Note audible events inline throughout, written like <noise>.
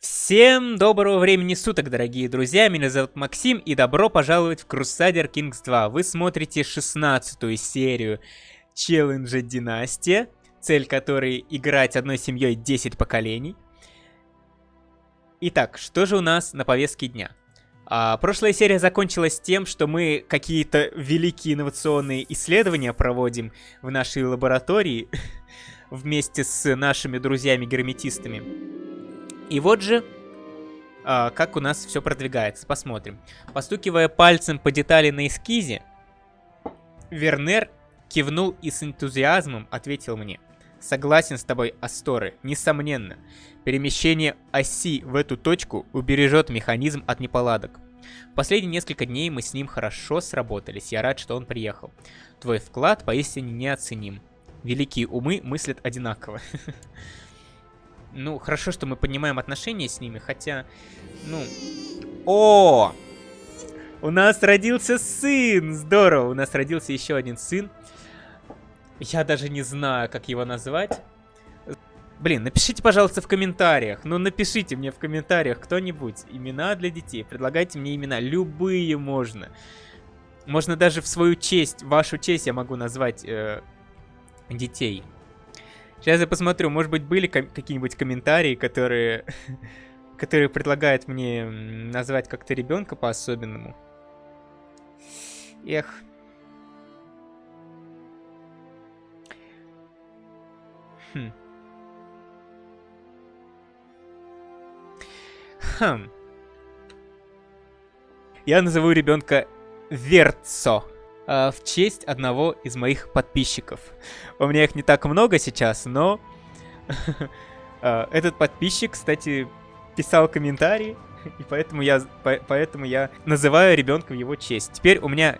Всем доброго времени суток, дорогие друзья, меня зовут Максим, и добро пожаловать в Crusader Kings 2. Вы смотрите 16 серию челленджа Династия, цель которой играть одной семьей 10 поколений. Итак, что же у нас на повестке дня? А, прошлая серия закончилась тем, что мы какие-то великие инновационные исследования проводим в нашей лаборатории <laughs> вместе с нашими друзьями-герметистами. И вот же, а, как у нас все продвигается. Посмотрим. Постукивая пальцем по детали на эскизе, Вернер кивнул и с энтузиазмом ответил мне. Согласен с тобой, Асторы, несомненно. Перемещение оси в эту точку убережет механизм от неполадок. Последние несколько дней мы с ним хорошо сработались. Я рад, что он приехал. Твой вклад поистине неоценим. Великие умы мыслят одинаково. <laughs> Ну, хорошо, что мы поднимаем отношения с ними, хотя, ну... О! У нас родился сын! Здорово! У нас родился еще один сын. Я даже не знаю, как его назвать. Блин, напишите, пожалуйста, в комментариях. Ну, напишите мне в комментариях кто-нибудь имена для детей. Предлагайте мне имена. Любые можно. Можно даже в свою честь, вашу честь я могу назвать э, детей. Сейчас я посмотрю, может быть, были ком какие-нибудь комментарии, которые... <laughs> которые предлагают мне назвать как-то ребенка по-особенному. Эх. Хм. Хм. Я назову ребенка Верцо. Э, в честь одного из моих подписчиков. У меня их не так много сейчас, но <laughs> э, этот подписчик, кстати, писал комментарий, и поэтому я, поэтому я называю ребенка в его честь. Теперь у меня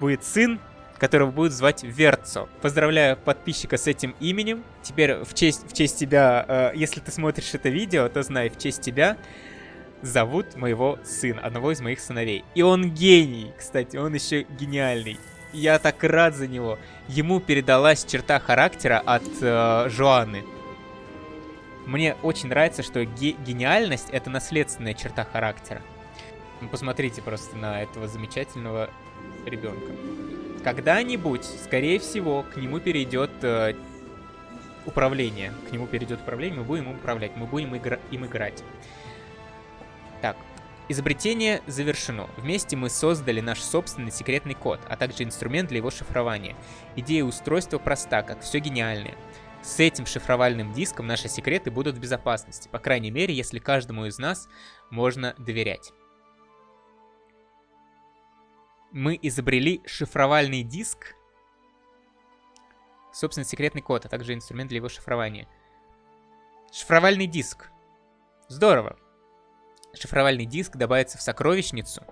будет сын, которого будут звать Верцо. Поздравляю подписчика с этим именем. Теперь в честь, в честь тебя, э, если ты смотришь это видео, то знай, в честь тебя зовут моего сына, одного из моих сыновей. И он гений, кстати, он еще гениальный. Я так рад за него. Ему передалась черта характера от э, Жоанны. Мне очень нравится, что ге гениальность это наследственная черта характера. Посмотрите просто на этого замечательного ребенка. Когда-нибудь, скорее всего, к нему перейдет э, управление. К нему перейдет управление, мы будем им управлять, мы будем игра им играть. Изобретение завершено. Вместе мы создали наш собственный секретный код, а также инструмент для его шифрования. Идея устройства проста, как все гениальное. С этим шифровальным диском наши секреты будут в безопасности, по крайней мере, если каждому из нас можно доверять. Мы изобрели шифровальный диск, собственно, секретный код, а также инструмент для его шифрования. Шифровальный диск. Здорово шифровальный диск добавится в сокровищницу.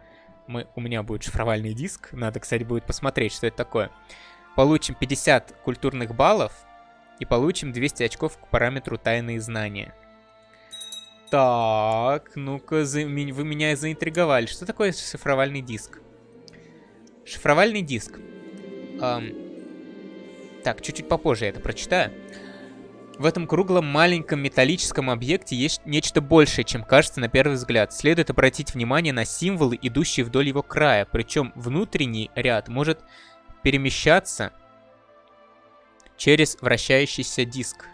Мы, у меня будет шифровальный диск. Надо, кстати, будет посмотреть, что это такое. Получим 50 культурных баллов и получим 200 очков к параметру тайные знания. Так, ну-ка, вы меня заинтриговали. Что такое шифровальный диск? Шифровальный диск. Эм, так, чуть-чуть попозже я это прочитаю. В этом круглом маленьком металлическом объекте есть нечто большее, чем кажется на первый взгляд. Следует обратить внимание на символы, идущие вдоль его края, причем внутренний ряд может перемещаться через вращающийся диск.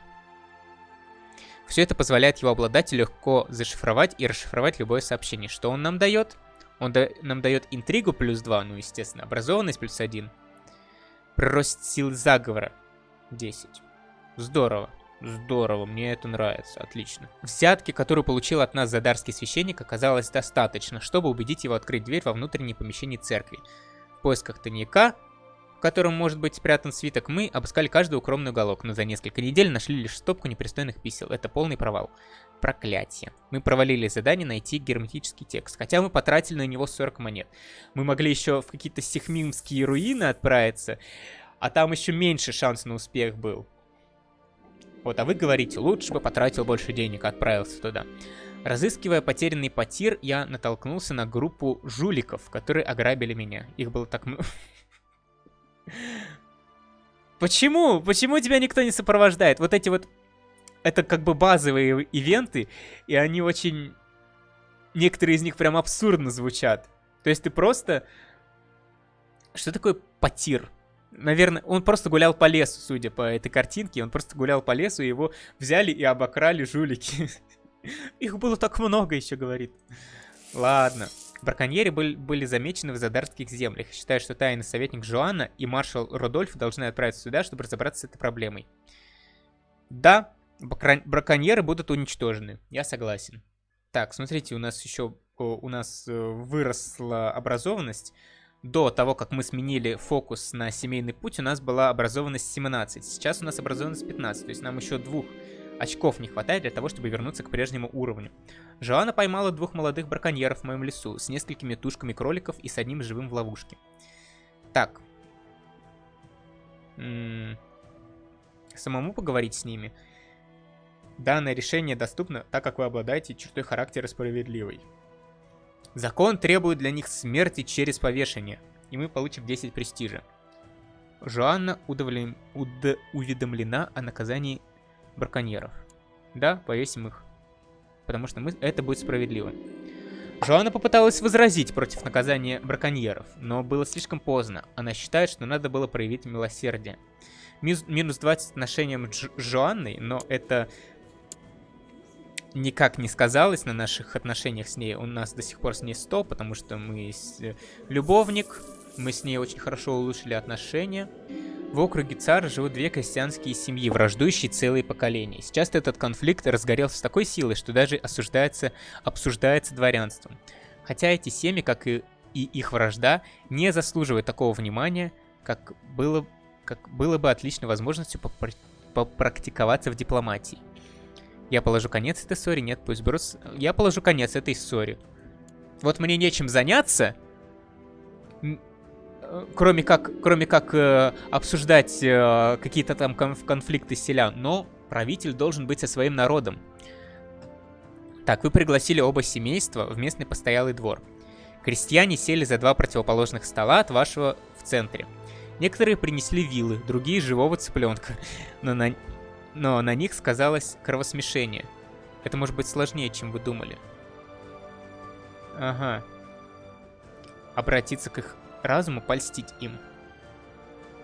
Все это позволяет его обладателю легко зашифровать и расшифровать любое сообщение. Что он нам дает? Он да нам дает интригу плюс 2, ну естественно, образованность плюс 1. Прирост сил заговора 10. Здорово. Здорово, мне это нравится, отлично. Взятки, которую получил от нас задарский священник, оказалось достаточно, чтобы убедить его открыть дверь во внутреннее помещение церкви. В поисках тайника, в котором может быть спрятан свиток, мы обыскали каждый укромный уголок, но за несколько недель нашли лишь стопку непристойных писел. Это полный провал. Проклятие. Мы провалили задание найти герметический текст, хотя мы потратили на него 40 монет. Мы могли еще в какие-то сихмимские руины отправиться, а там еще меньше шанс на успех был. Вот, а вы говорите, лучше бы потратил больше денег, отправился туда. Разыскивая потерянный потир, я натолкнулся на группу жуликов, которые ограбили меня. Их было так много. <laughs> Почему? Почему тебя никто не сопровождает? Вот эти вот это как бы базовые ивенты, и они очень... Некоторые из них прям абсурдно звучат. То есть ты просто... Что такое потир? Наверное, он просто гулял по лесу, судя по этой картинке. Он просто гулял по лесу, его взяли и обокрали жулики. <laughs> Их было так много еще, говорит. Ладно. Браконьеры были, замечены в Задарских землях. Считаю, что тайный советник Жоанна и маршал Родольф должны отправиться сюда, чтобы разобраться с этой проблемой. Да, браконьеры будут уничтожены. Я согласен. Так, смотрите, у нас еще у нас э, выросла образованность. До того, как мы сменили фокус на семейный путь, у нас была образованность 17. Сейчас у нас образованность 15, то есть нам еще двух очков не хватает для того, чтобы вернуться к прежнему уровню. Жоанна поймала двух молодых браконьеров в моем лесу с несколькими тушками кроликов и с одним живым в ловушке. Так. М -м самому поговорить с ними. Данное решение доступно, так как вы обладаете чертой характера справедливой. Закон требует для них смерти через повешение, и мы получим 10 престижа. Жоанна удовлем... уд... уведомлена о наказании браконьеров. Да, повесим их. Потому что мы... это будет справедливо. Жоанна попыталась возразить против наказания браконьеров, но было слишком поздно. Она считает, что надо было проявить милосердие. Минус 20 отношениям Дж Жоанной, но это никак не сказалось на наших отношениях с ней. У нас до сих пор с ней 100, потому что мы э, любовник, мы с ней очень хорошо улучшили отношения. В округе Цар живут две крестьянские семьи, враждующие целые поколения. Сейчас этот конфликт разгорелся с такой силой, что даже осуждается, обсуждается дворянством. Хотя эти семьи, как и, и их вражда, не заслуживают такого внимания, как было, как было бы отличной возможностью попрактиковаться в дипломатии. Я положу конец этой ссоре, нет, пусть Брус... Я положу конец этой ссоре. Вот мне нечем заняться, кроме как, кроме как э, обсуждать э, какие-то там конф конфликты селян, но правитель должен быть со своим народом. Так, вы пригласили оба семейства в местный постоялый двор. Крестьяне сели за два противоположных стола от вашего в центре. Некоторые принесли вилы, другие живого цыпленка, <laughs> но на, но на них сказалось кровосмешение. Это может быть сложнее, чем вы думали. Ага. Обратиться к их разуму польстить им.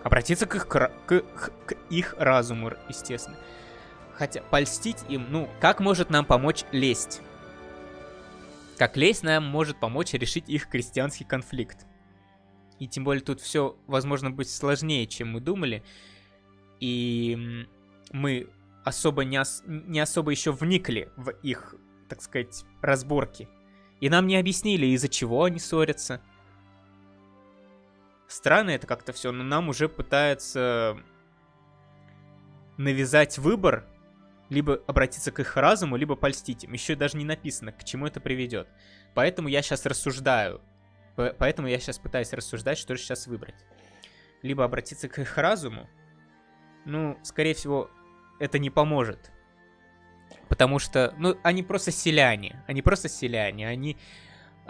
Обратиться к их, к, к, к их разуму, естественно. Хотя польстить им, ну, как может нам помочь лесть? Как лесть нам может помочь решить их крестьянский конфликт? И тем более тут все, возможно, быть сложнее, чем мы думали. И мы особо не, ос не особо еще вникли в их, так сказать, разборки. И нам не объяснили, из-за чего они ссорятся. Странно это как-то все, но нам уже пытаются навязать выбор, либо обратиться к их разуму, либо польстить им. Еще даже не написано, к чему это приведет. Поэтому я сейчас рассуждаю. Поэтому я сейчас пытаюсь рассуждать, что же сейчас выбрать. Либо обратиться к их разуму. Ну, скорее всего, это не поможет. Потому что, ну, они просто селяне. Они просто селяне. Они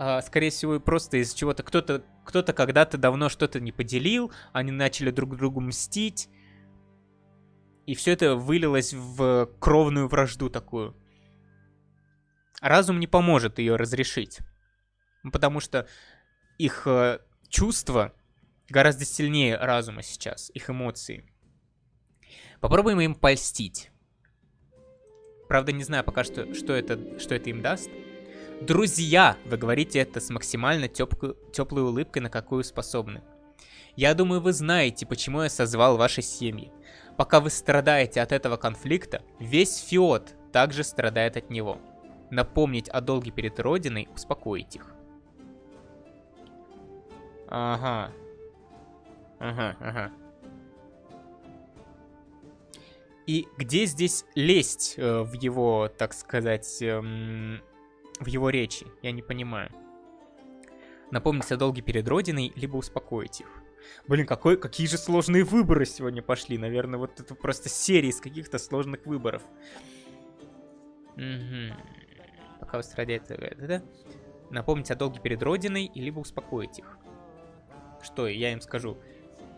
а, скорее всего, просто из чего-то кто-то кто-то когда-то давно что-то не поделил, они начали друг другу мстить, и все это вылилось в кровную вражду такую. Разум не поможет ее разрешить, потому что их э, чувства гораздо сильнее разума сейчас, их эмоции. Попробуем им польстить. Правда, не знаю пока что, что это, что это им даст. Друзья, вы говорите это с максимально теплой, теплой улыбкой, на какую способны. Я думаю, вы знаете, почему я созвал ваши семьи. Пока вы страдаете от этого конфликта, весь Фиот также страдает от него. Напомнить о долге перед Родиной, успокоить их. Ага. Ага, ага. И где здесь лезть э, в его, так сказать, эм, в его речи? Я не понимаю. Напомнить о долге перед Родиной, либо успокоить их. Блин, какой, какие же сложные выборы сегодня пошли. Наверное, вот это просто серия из каких-то сложных выборов. Угу. Пока вы страдаете... Да? Напомнить о долге перед Родиной, либо успокоить их. Что я им скажу?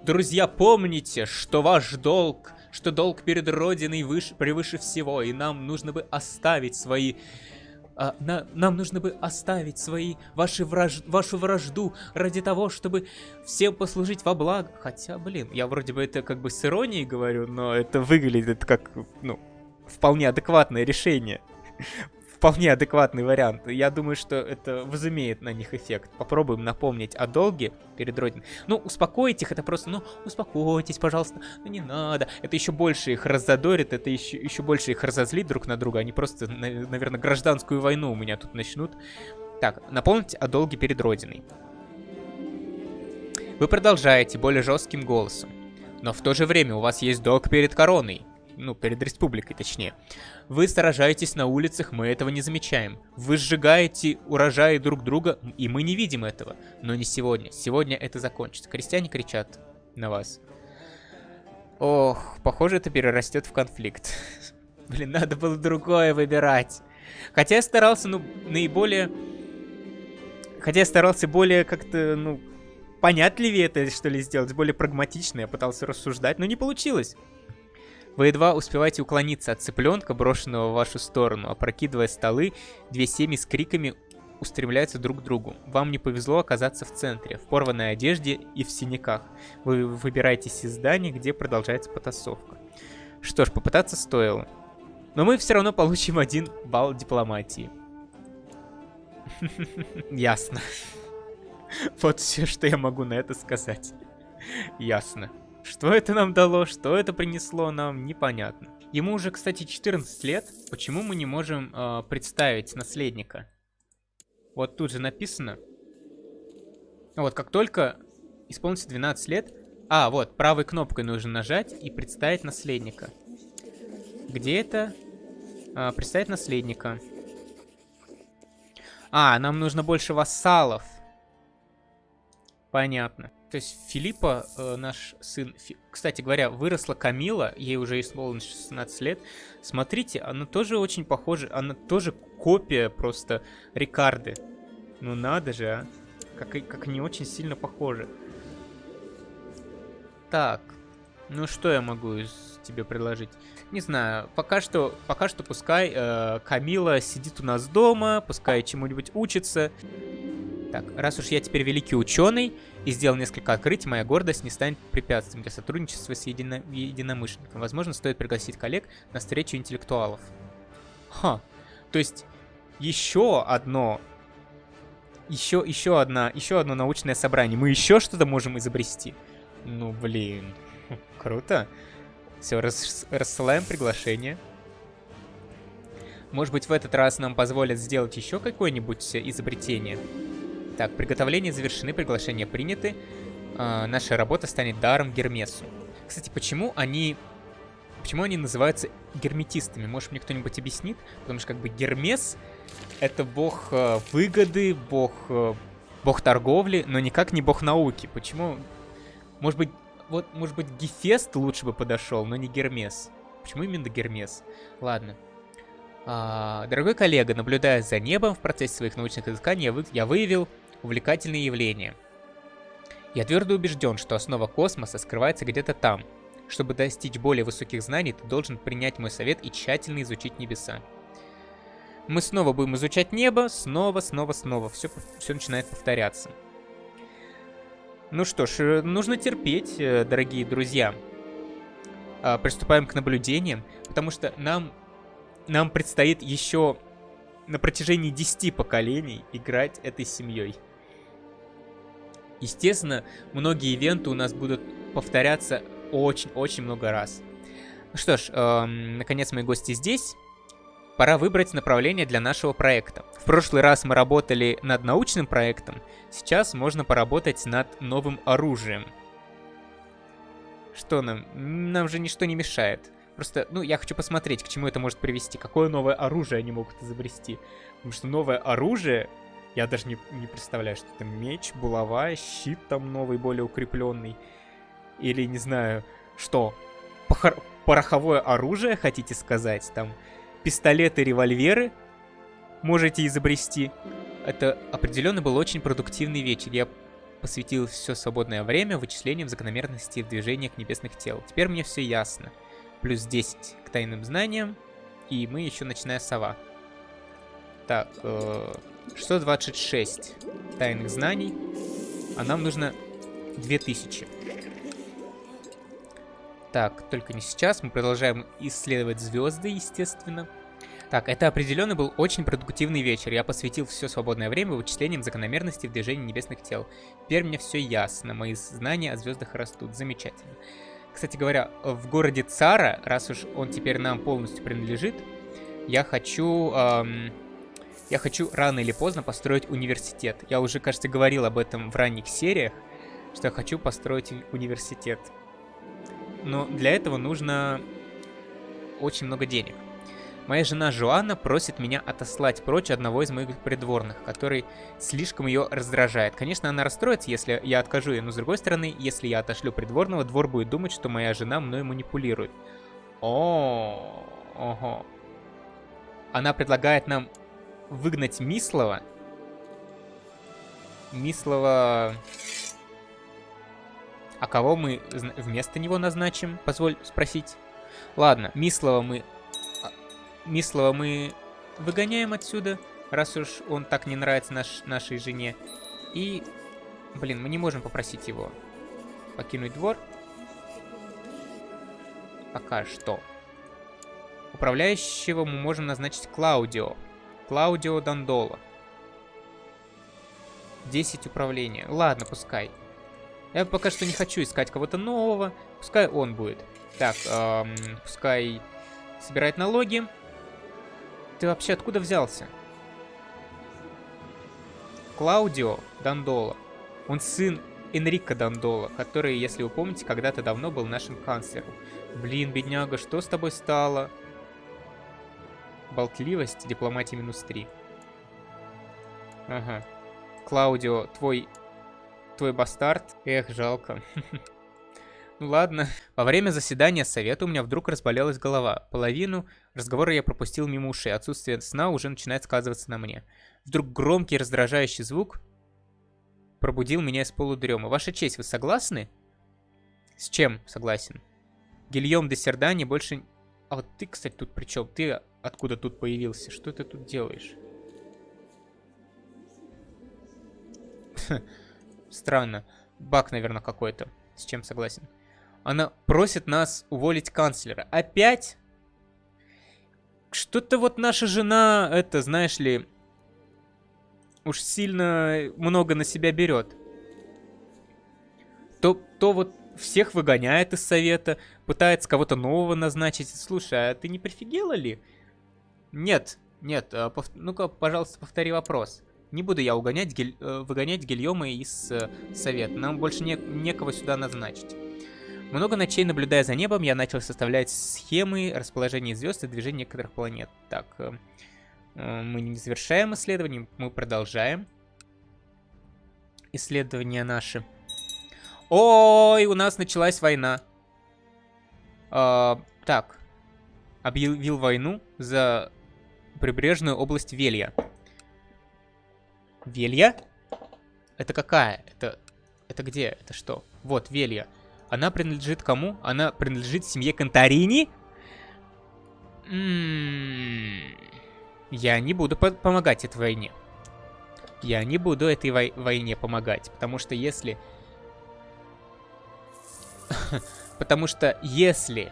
Друзья, помните, что ваш долг что долг перед Родиной выше, превыше всего, и нам нужно бы оставить свои... А, на, нам нужно бы оставить свои, ваши враж, вашу вражду ради того, чтобы всем послужить во благо. Хотя, блин, я вроде бы это как бы с иронией говорю, но это выглядит как, ну, вполне адекватное решение вполне адекватный вариант. Я думаю, что это возымеет на них эффект. Попробуем напомнить о долге перед Родиной. Ну, успокоить их, это просто, ну, успокойтесь, пожалуйста, ну не надо. Это еще больше их раззадорит, это еще, еще больше их разозлит друг на друга. Они просто, наверное, гражданскую войну у меня тут начнут. Так, напомните о долге перед Родиной. Вы продолжаете более жестким голосом. Но в то же время у вас есть долг перед короной ну, перед республикой точнее. Вы сражаетесь на улицах, мы этого не замечаем. Вы сжигаете урожаи друг друга, и мы не видим этого. Но не сегодня. Сегодня это закончится. Крестьяне кричат на вас. Ох, похоже, это перерастет в конфликт. <laughs> Блин, надо было другое выбирать. Хотя я старался, ну, наиболее... Хотя я старался более как-то, ну, понятливее это, что ли, сделать, более прагматично. Я пытался рассуждать, но не получилось. Вы едва успеваете уклониться от цыпленка, брошенного в вашу сторону, опрокидывая столы, две семьи с криками устремляются друг к другу. Вам не повезло оказаться в центре, в порванной одежде и в синяках. Вы выбираетесь из здания, где продолжается потасовка. Что ж, попытаться стоило. Но мы все равно получим один балл дипломатии. <laughs> Ясно. <laughs> Вот все, что я могу на это сказать. Ясно. Что это нам дало, что это принесло нам, непонятно. Ему уже, кстати, 14 лет. Почему мы не можем э, представить наследника? Вот тут же написано. Вот, как только исполнится 12 лет... А, вот, правой кнопкой нужно нажать и представить наследника. Где это? А, представить наследника. А, нам нужно больше вассалов. Понятно. То есть Филиппа, э, наш сын, Фи... кстати говоря, выросла Камила, ей уже исполнилось 16 лет. Смотрите, она тоже очень похожа, она тоже копия просто Рикарды. Ну надо же, а. Как, как они очень сильно похожи. Так, ну что я могу тебе предложить? Не знаю, пока что, пока что пускай э, Камила сидит у нас дома, пускай чему-нибудь учится. Так, раз уж я теперь великий ученый и сделал несколько открытий, моя гордость не станет препятствием для сотрудничества с едино единомышленником. Возможно, стоит пригласить коллег на встречу интеллектуалов. Ха, то есть еще одно... Еще, еще одна, еще одно научное собрание. Мы еще что-то можем изобрести. Ну, блин, круто. Все, рас рассылаем приглашение. Может быть, в этот раз нам позволят сделать еще какое-нибудь изобретение? Так, приготовления завершены, приглашения приняты. А, наша работа станет даром Гермесу. Кстати, почему они... Почему они называются герметистами? Может, мне кто-нибудь объяснит? Потому что как бы Гермес — это бог э, выгоды, бог, э, бог торговли, но никак не бог науки. Почему? Может быть, вот, может быть, Гефест лучше бы подошел, но не Гермес. Почему именно Гермес? Ладно. А, дорогой коллега, наблюдая за небом в процессе своих научных изысканий, я, вы, я выявил увлекательные явления. Я твердо убежден, что основа космоса скрывается где-то там. Чтобы достичь более высоких знаний, ты должен принять мой совет и тщательно изучить небеса. Мы снова будем изучать небо, снова, снова, снова. Все, все начинает повторяться. Ну что ж, э, нужно терпеть, э, дорогие друзья. А, приступаем к наблюдениям, потому что нам, нам предстоит еще на протяжении 10 поколений играть этой семьей. Естественно, многие ивенты у нас будут повторяться очень-очень много раз. Ну что ж, эм, наконец мои гости здесь. Пора выбрать направление для нашего проекта. В прошлый раз мы работали над научным проектом, сейчас можно поработать над новым оружием. Что нам? Нам же ничто не мешает. Просто, ну, я хочу посмотреть, к чему это может привести. Какое новое оружие они могут изобрести. Потому что новое оружие я даже не, не представляю, что это меч, булава, щит там новый, более укрепленный. Или, не знаю, что? Похор... Пороховое оружие, хотите сказать? Там пистолеты, револьверы можете изобрести. Это определенно был очень продуктивный вечер. Я посвятил все свободное время вычислениям закономерностей в движениях небесных тел. Теперь мне все ясно. плюс 10 к тайным знаниям. И мы еще ночная сова. Так, э, 626 тайных знаний. А нам нужно 2000. Так, только не сейчас. Мы продолжаем исследовать звезды, естественно. Так, это определенно был очень продуктивный вечер. Я посвятил все свободное время вычислениям закономерностей в движении небесных тел. Теперь мне все ясно. Мои знания о звездах растут. Замечательно. Кстати говоря, в городе Цара, раз уж он теперь нам полностью принадлежит, я хочу... Эм, я хочу рано или поздно построить университет. Я уже, кажется, говорил об этом в ранних сериях, что я хочу построить университет. Но для этого нужно очень много денег. Моя жена Жуанна просит меня отослать прочь одного из моих придворных, который слишком ее раздражает. Конечно, она расстроится, если я откажу ей, но с другой стороны, если я отошлю придворного, двор будет думать, что моя жена мной манипулирует. О, ого. Она предлагает нам выгнать Мислова. Мислова... А кого мы вместо него назначим? Позволь спросить. Ладно, Мислова мы Мислова мы выгоняем отсюда, раз уж он так не нравится наш, нашей жене. И, блин, мы не можем попросить его покинуть двор. Пока что. Управляющего мы можем назначить Клаудио. Клаудио Дандоло. 10 управления. Ладно, пускай. Я пока что не хочу искать кого-то нового. Пускай он будет. Так, эм, пускай собирает налоги. Ты вообще откуда взялся? Клаудио Дандола. Он сын Энрико Дандола, который, если вы помните, когда-то давно был нашим канцлером. Блин, бедняга, что с тобой стало? Болтливость, дипломатия минус 3. Ага. Клаудио, твой... Твой бастард? Эх, жалко. <laughs> Ну ладно. Во время заседания совета у меня вдруг разболелась голова. Половину разговора я пропустил мимо ушей. Отсутствие сна уже начинает сказываться на мне. Вдруг громкий раздражающий звук пробудил меня из полудрема. Ваша честь, вы согласны? С чем согласен? Гильем де Сердани больше... А вот ты, кстати, тут при чем? Ты откуда тут появился? Что ты тут делаешь? <laughs> Странно. Баг, наверное, какой-то. С чем согласен? Она просит нас уволить канцлера. Опять? Что-то вот наша жена, это, знаешь ли, уж сильно много на себя берет. То, то вот всех выгоняет из совета, пытается кого-то нового назначить. Слушай, а ты не прифигела ли? Нет, нет, а, пов... ну-ка, пожалуйста, повтори вопрос. Не буду я угонять, гель... Э, выгонять Гильома из э, совета. Нам больше не... некого сюда назначить. Много ночей, наблюдая за небом, я начал составлять схемы расположения звезд и движения некоторых планет. Так, э, э, мы не завершаем исследование, мы продолжаем. Исследования наши. Ой, у нас началась война. Э, так, объявил войну за прибрежную область Велья. Велья? Это какая? Это, это где? Это что? Вот, Велья. Она принадлежит кому? Она принадлежит семье Конторини? М-м-м. Я не буду по помогать этой войне. Я не буду этой вой войне помогать, потому что если... <laughs> потому что если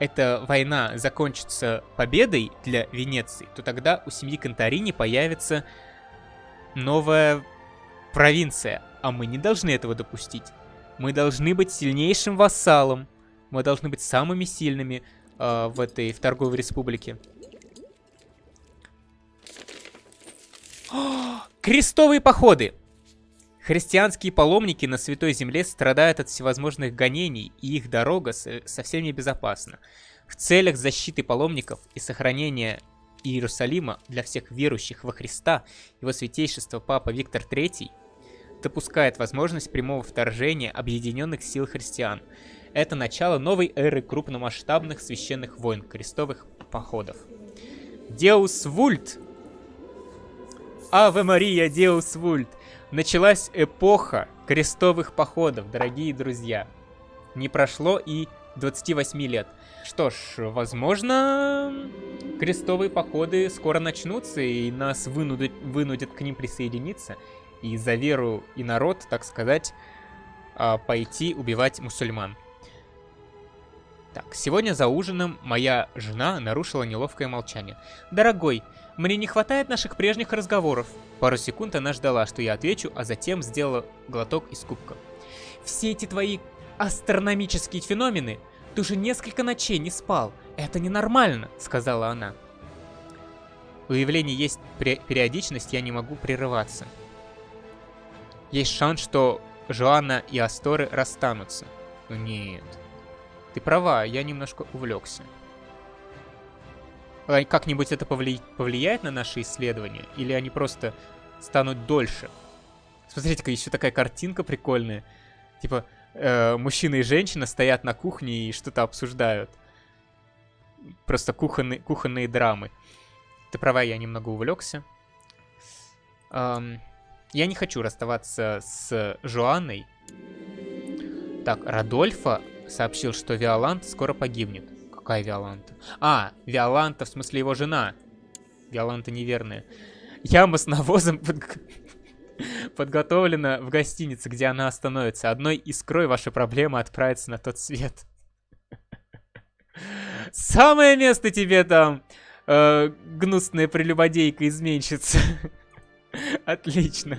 эта война закончится победой для Венеции, то тогда у семьи Конторини появится новая провинция, а мы не должны этого допустить. Мы должны быть сильнейшим вассалом. Мы должны быть самыми сильными э, в этой в торговой республике. О, <gasps> крестовые походы! Христианские паломники на Святой Земле страдают от всевозможных гонений, и их дорога совсем небезопасна. В целях защиты паломников и сохранения Иерусалима для всех верующих во Христа, его святейшество Папа Виктор III допускает возможность прямого вторжения объединенных сил христиан. Это начало новой эры крупномасштабных священных войн, крестовых походов. Деус Вульт! Аве Мария, Деус Вульт! Началась эпоха крестовых походов, дорогие друзья. Не прошло и 28 лет. Что ж, возможно, крестовые походы скоро начнутся, и нас вынудят, вынудят к ним присоединиться. И за веру и народ, так сказать, а, пойти убивать мусульман. Так, сегодня за ужином моя жена нарушила неловкое молчание. «Дорогой, мне не хватает наших прежних разговоров». Пару секунд она ждала, что я отвечу, а затем сделала глоток из кубка. «Все эти твои астрономические феномены, ты уже несколько ночей не спал. Это ненормально», — сказала она. У явлений есть периодичность, я не могу прерываться. Есть шанс, что Жоанна и Асторы расстанутся. Ну нет. Ты права, я немножко увлекся. Как-нибудь это повли... повлияет на наши исследования? Или они просто станут дольше? Смотрите-ка, еще такая картинка прикольная. Типа, э, мужчина и женщина стоят на кухне и что-то обсуждают. Просто кухонные, кухонные драмы. Ты права, я немного увлекся. Эм, я не хочу расставаться с Жоанной. Так, Радольфа сообщил, что Виоланта скоро погибнет. Какая Виоланта? А, Виоланта, в смысле его жена. Виоланта неверная. Яма с навозом <laughs> под... подготовлена в гостинице, где она остановится. Одной искрой ваша проблема отправится на тот свет. Самое место тебе там, э, гнусная прелюбодейка-изменщица. <laughs> Отлично.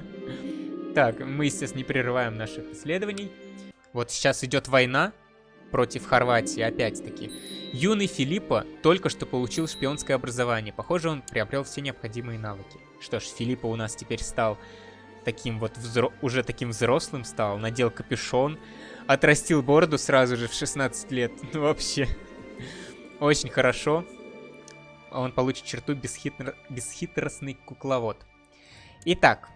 Так, мы, естественно, не прерываем наших исследований. Вот сейчас идет война против Хорватии, опять-таки. Юный Филиппа только что получил шпионское образование. Похоже, он приобрел все необходимые навыки. Что ж, Филиппа у нас теперь стал таким вот, взро... уже таким взрослым стал. Надел капюшон, отрастил бороду сразу же в 16 лет. <laughs> Ну, вообще, очень хорошо. Он получит черту бесхитр... бесхитростный кукловод. Итак,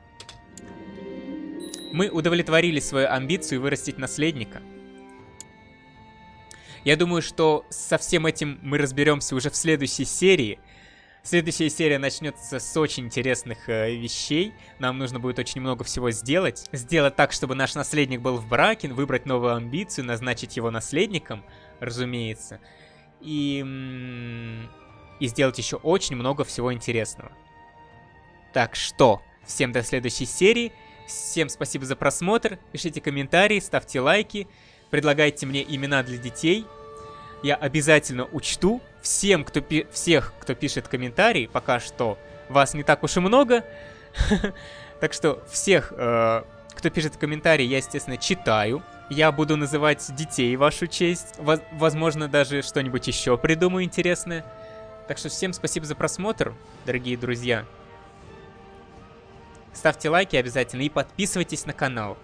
мы удовлетворили свою амбицию вырастить наследника. Я думаю, что со всем этим мы разберемся уже в следующей серии. Следующая серия начнется с очень интересных э, вещей. Нам нужно будет очень много всего сделать. Сделать так, чтобы наш наследник был в браке, выбрать новую амбицию, назначить его наследником, разумеется. И, и сделать еще очень много всего интересного. Так что, всем до следующей серии. Всем спасибо за просмотр. Пишите комментарии, ставьте лайки. Предлагайте мне имена для детей. Я обязательно учту. Всем, кто пи всех, кто пишет комментарии, пока что вас не так уж и много. <laughs> Так что всех, э, кто пишет комментарии, я, естественно, читаю. Я буду называть детей вашу честь. Возможно, даже что-нибудь еще придумаю интересное. Так что всем спасибо за просмотр, дорогие друзья. Ставьте лайки обязательно и подписывайтесь на канал.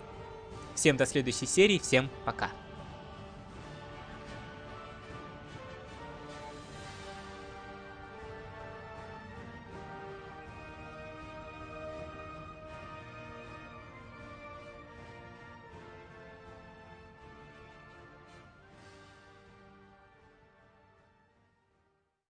Всем до следующей серии, всем пока.